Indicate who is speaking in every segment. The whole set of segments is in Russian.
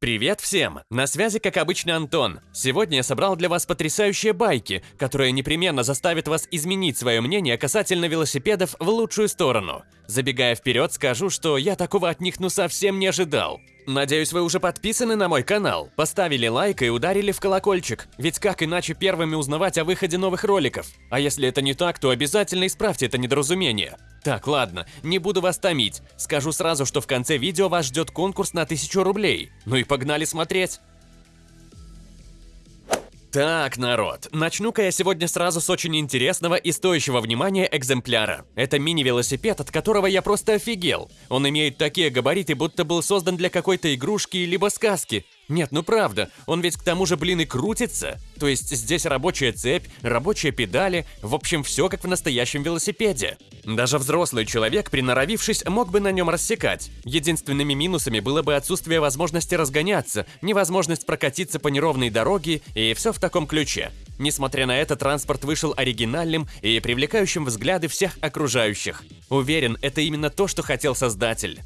Speaker 1: Привет всем! На связи, как обычно, Антон. Сегодня я собрал для вас потрясающие байки, которые непременно заставят вас изменить свое мнение касательно велосипедов в лучшую сторону. Забегая вперед, скажу, что я такого от них ну совсем не ожидал. Надеюсь, вы уже подписаны на мой канал, поставили лайк и ударили в колокольчик, ведь как иначе первыми узнавать о выходе новых роликов? А если это не так, то обязательно исправьте это недоразумение. Так, ладно, не буду вас томить. Скажу сразу, что в конце видео вас ждет конкурс на 1000 рублей. Ну и погнали смотреть. Так, народ, начну-ка я сегодня сразу с очень интересного и стоящего внимания экземпляра. Это мини-велосипед, от которого я просто офигел. Он имеет такие габариты, будто был создан для какой-то игрушки либо сказки. Нет, ну правда, он ведь к тому же, блин, и крутится. То есть здесь рабочая цепь, рабочие педали, в общем, все как в настоящем велосипеде. Даже взрослый человек, приноровившись, мог бы на нем рассекать. Единственными минусами было бы отсутствие возможности разгоняться, невозможность прокатиться по неровной дороге и все в таком ключе. Несмотря на это, транспорт вышел оригинальным и привлекающим взгляды всех окружающих. Уверен, это именно то, что хотел создатель.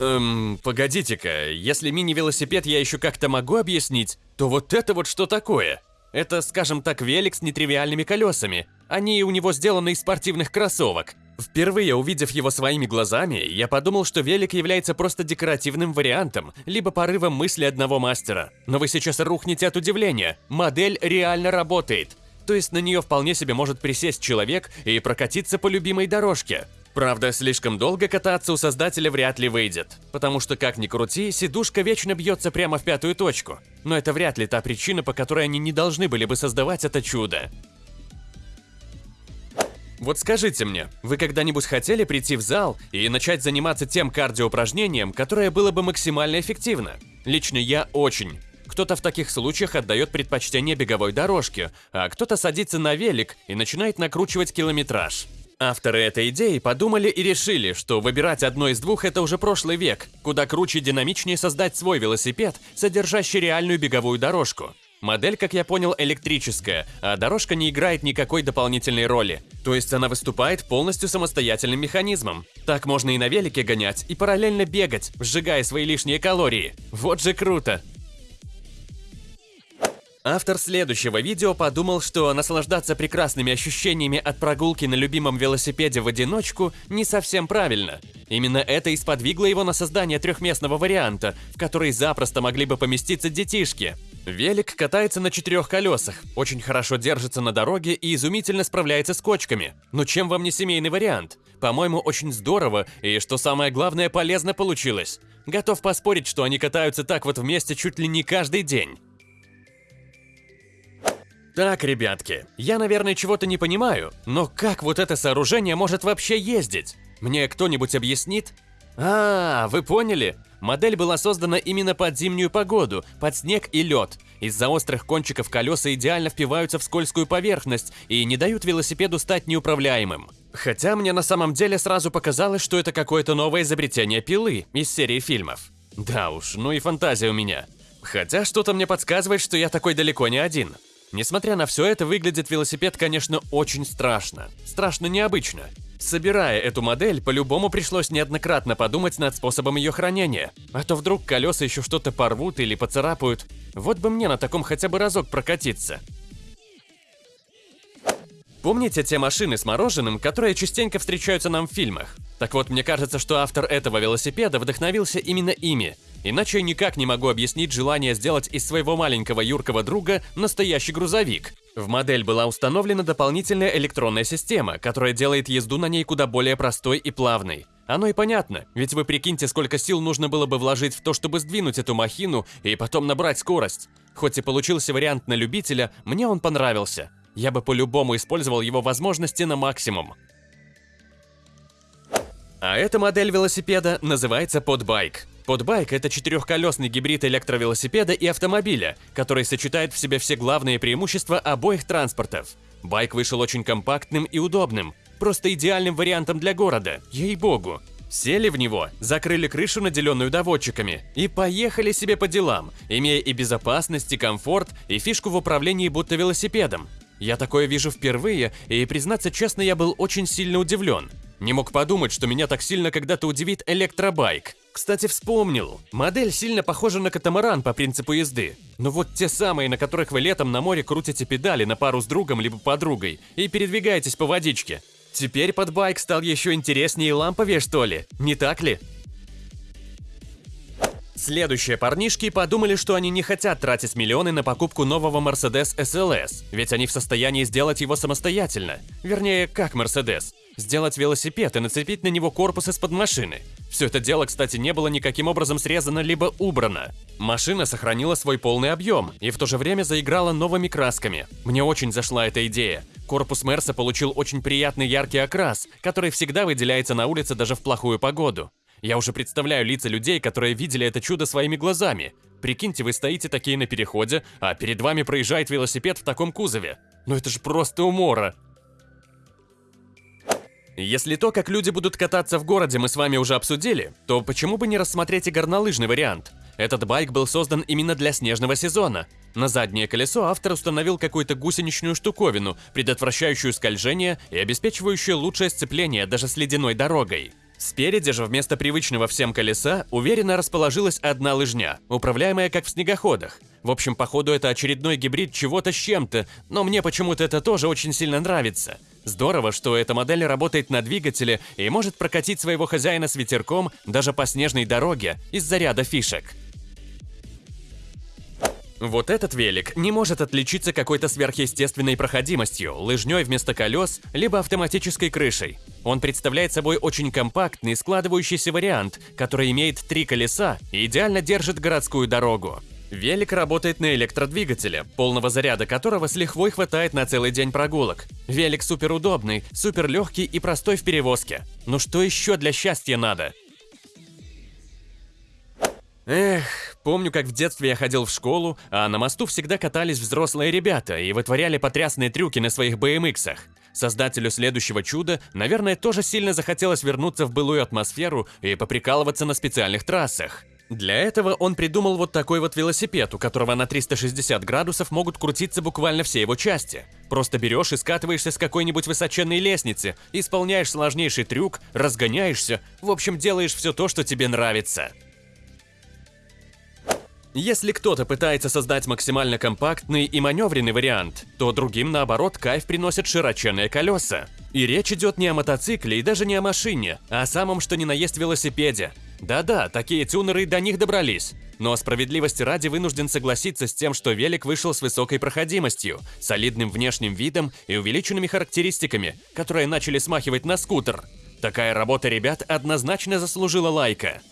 Speaker 1: Эм, погодите-ка, если мини-велосипед я еще как-то могу объяснить, то вот это вот что такое? Это, скажем так, велик с нетривиальными колесами. Они у него сделаны из спортивных кроссовок. Впервые увидев его своими глазами, я подумал, что велик является просто декоративным вариантом, либо порывом мысли одного мастера. Но вы сейчас рухнете от удивления. Модель реально работает. То есть на нее вполне себе может присесть человек и прокатиться по любимой дорожке. Правда, слишком долго кататься у создателя вряд ли выйдет, потому что, как ни крути, сидушка вечно бьется прямо в пятую точку. Но это вряд ли та причина, по которой они не должны были бы создавать это чудо. Вот скажите мне, вы когда-нибудь хотели прийти в зал и начать заниматься тем кардиоупражнением, которое было бы максимально эффективно? Лично я очень. Кто-то в таких случаях отдает предпочтение беговой дорожке, а кто-то садится на велик и начинает накручивать километраж. Авторы этой идеи подумали и решили, что выбирать одно из двух – это уже прошлый век, куда круче и динамичнее создать свой велосипед, содержащий реальную беговую дорожку. Модель, как я понял, электрическая, а дорожка не играет никакой дополнительной роли. То есть она выступает полностью самостоятельным механизмом. Так можно и на велике гонять, и параллельно бегать, сжигая свои лишние калории. Вот же круто! Автор следующего видео подумал, что наслаждаться прекрасными ощущениями от прогулки на любимом велосипеде в одиночку не совсем правильно. Именно это и сподвигло его на создание трехместного варианта, в который запросто могли бы поместиться детишки. Велик катается на четырех колесах, очень хорошо держится на дороге и изумительно справляется с кочками. Но чем вам не семейный вариант? По-моему, очень здорово и, что самое главное, полезно получилось. Готов поспорить, что они катаются так вот вместе чуть ли не каждый день. Так, ребятки, я, наверное, чего-то не понимаю, но как вот это сооружение может вообще ездить? Мне кто-нибудь объяснит? А, вы поняли? Модель была создана именно под зимнюю погоду, под снег и лед. Из-за острых кончиков колеса идеально впиваются в скользкую поверхность и не дают велосипеду стать неуправляемым. Хотя мне на самом деле сразу показалось, что это какое-то новое изобретение пилы из серии фильмов. Да уж, ну и фантазия у меня. Хотя что-то мне подсказывает, что я такой далеко не один. Несмотря на все это, выглядит велосипед, конечно, очень страшно. Страшно необычно. Собирая эту модель, по-любому пришлось неоднократно подумать над способом ее хранения. А то вдруг колеса еще что-то порвут или поцарапают. Вот бы мне на таком хотя бы разок прокатиться. Помните те машины с мороженым, которые частенько встречаются нам в фильмах? Так вот, мне кажется, что автор этого велосипеда вдохновился именно ими. Иначе никак не могу объяснить желание сделать из своего маленького юркого друга настоящий грузовик. В модель была установлена дополнительная электронная система, которая делает езду на ней куда более простой и плавной. Оно и понятно, ведь вы прикиньте, сколько сил нужно было бы вложить в то, чтобы сдвинуть эту махину и потом набрать скорость. Хоть и получился вариант на любителя, мне он понравился. Я бы по-любому использовал его возможности на максимум. А эта модель велосипеда называется подбайк. Подбайк – это четырехколесный гибрид электровелосипеда и автомобиля, который сочетает в себе все главные преимущества обоих транспортов. Байк вышел очень компактным и удобным, просто идеальным вариантом для города, ей-богу. Сели в него, закрыли крышу, наделенную доводчиками, и поехали себе по делам, имея и безопасность, и комфорт, и фишку в управлении будто велосипедом. Я такое вижу впервые, и, признаться честно, я был очень сильно удивлен. Не мог подумать, что меня так сильно когда-то удивит электробайк. Кстати, вспомнил. Модель сильно похожа на катамаран по принципу езды. Но вот те самые, на которых вы летом на море крутите педали на пару с другом либо подругой и передвигаетесь по водичке. Теперь под байк стал еще интереснее и ламповее, что ли? Не так ли? Следующие парнишки подумали, что они не хотят тратить миллионы на покупку нового Mercedes SLS, ведь они в состоянии сделать его самостоятельно. Вернее, как Mercedes. Сделать велосипед и нацепить на него корпус из-под машины. Все это дело, кстати, не было никаким образом срезано либо убрано. Машина сохранила свой полный объем и в то же время заиграла новыми красками. Мне очень зашла эта идея. Корпус Мерса получил очень приятный яркий окрас, который всегда выделяется на улице даже в плохую погоду. Я уже представляю лица людей, которые видели это чудо своими глазами. Прикиньте, вы стоите такие на переходе, а перед вами проезжает велосипед в таком кузове. Ну это же просто умора. Если то, как люди будут кататься в городе, мы с вами уже обсудили, то почему бы не рассмотреть и горнолыжный вариант? Этот байк был создан именно для снежного сезона. На заднее колесо автор установил какую-то гусеничную штуковину, предотвращающую скольжение и обеспечивающую лучшее сцепление даже с ледяной дорогой. Спереди же вместо привычного всем колеса уверенно расположилась одна лыжня, управляемая как в снегоходах. В общем, походу это очередной гибрид чего-то с чем-то, но мне почему-то это тоже очень сильно нравится. Здорово, что эта модель работает на двигателе и может прокатить своего хозяина с ветерком даже по снежной дороге из-за ряда фишек. Вот этот велик не может отличиться какой-то сверхъестественной проходимостью, лыжней вместо колес, либо автоматической крышей. Он представляет собой очень компактный, складывающийся вариант, который имеет три колеса и идеально держит городскую дорогу. Велик работает на электродвигателе, полного заряда которого с лихвой хватает на целый день прогулок. Велик супер удобный, супер легкий и простой в перевозке. Ну что еще для счастья надо? Эх, помню, как в детстве я ходил в школу, а на мосту всегда катались взрослые ребята и вытворяли потрясные трюки на своих BMX-ах. Создателю следующего чуда, наверное, тоже сильно захотелось вернуться в былую атмосферу и поприкалываться на специальных трассах. Для этого он придумал вот такой вот велосипед, у которого на 360 градусов могут крутиться буквально все его части. Просто берешь и скатываешься с какой-нибудь высоченной лестницы, исполняешь сложнейший трюк, разгоняешься, в общем, делаешь все то, что тебе нравится. Если кто-то пытается создать максимально компактный и маневренный вариант, то другим, наоборот, кайф приносят широченные колеса. И речь идет не о мотоцикле и даже не о машине, а о самом что ни на есть велосипеде. Да-да, такие тюнеры до них добрались. Но справедливости ради вынужден согласиться с тем, что велик вышел с высокой проходимостью, солидным внешним видом и увеличенными характеристиками, которые начали смахивать на скутер. Такая работа ребят однозначно заслужила лайка.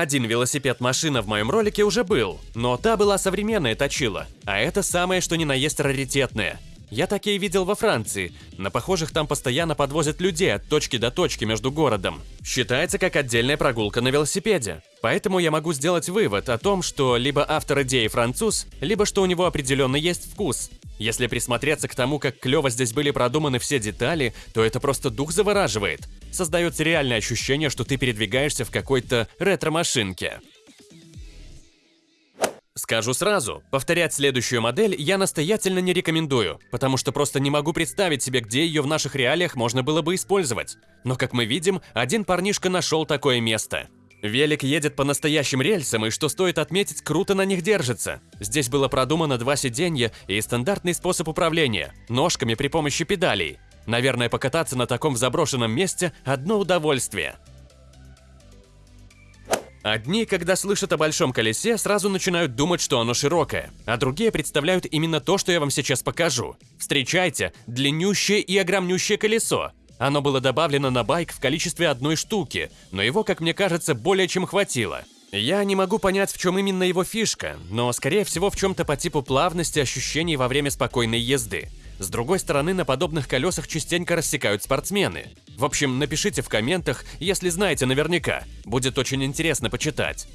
Speaker 1: Один велосипед-машина в моем ролике уже был, но та была современная точила, а это самое что ни на есть раритетное. Я такие видел во Франции. На похожих там постоянно подвозят людей от точки до точки между городом. Считается как отдельная прогулка на велосипеде. Поэтому я могу сделать вывод о том, что либо автор идеи француз, либо что у него определенно есть вкус. Если присмотреться к тому, как клево здесь были продуманы все детали, то это просто дух завораживает. Создается реальное ощущение, что ты передвигаешься в какой-то ретро-машинке. Скажу сразу, повторять следующую модель я настоятельно не рекомендую, потому что просто не могу представить себе, где ее в наших реалиях можно было бы использовать. Но, как мы видим, один парнишка нашел такое место. Велик едет по настоящим рельсам, и что стоит отметить, круто на них держится. Здесь было продумано два сиденья и стандартный способ управления – ножками при помощи педалей. Наверное, покататься на таком заброшенном месте – одно удовольствие. Одни, когда слышат о большом колесе, сразу начинают думать, что оно широкое, а другие представляют именно то, что я вам сейчас покажу. Встречайте, длиннющее и огромнющее колесо. Оно было добавлено на байк в количестве одной штуки, но его, как мне кажется, более чем хватило. Я не могу понять, в чем именно его фишка, но скорее всего в чем-то по типу плавности ощущений во время спокойной езды. С другой стороны, на подобных колесах частенько рассекают спортсмены. В общем, напишите в комментах, если знаете наверняка. Будет очень интересно почитать.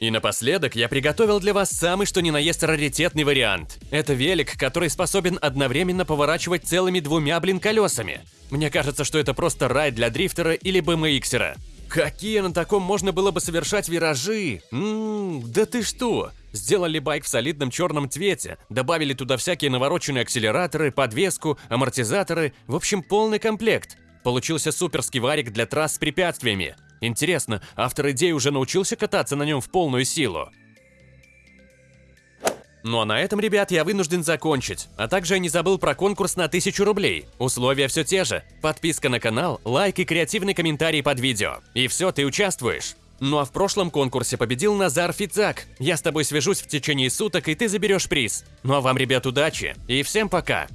Speaker 1: И напоследок я приготовил для вас самый что ни на есть раритетный вариант. Это велик, который способен одновременно поворачивать целыми двумя, блин, колесами. Мне кажется, что это просто рай для дрифтера или BMXера. Какие на таком можно было бы совершать виражи? Ммм, да ты что? Сделали байк в солидном черном цвете, добавили туда всякие навороченные акселераторы, подвеску, амортизаторы, в общем, полный комплект. Получился суперский варик для трасс с препятствиями. Интересно, автор идеи уже научился кататься на нем в полную силу? Ну а на этом, ребят, я вынужден закончить. А также я не забыл про конкурс на 1000 рублей. Условия все те же. Подписка на канал, лайк и креативный комментарий под видео. И все, ты участвуешь. Ну а в прошлом конкурсе победил Назар Фицак. Я с тобой свяжусь в течение суток, и ты заберешь приз. Ну а вам, ребят, удачи. И всем пока.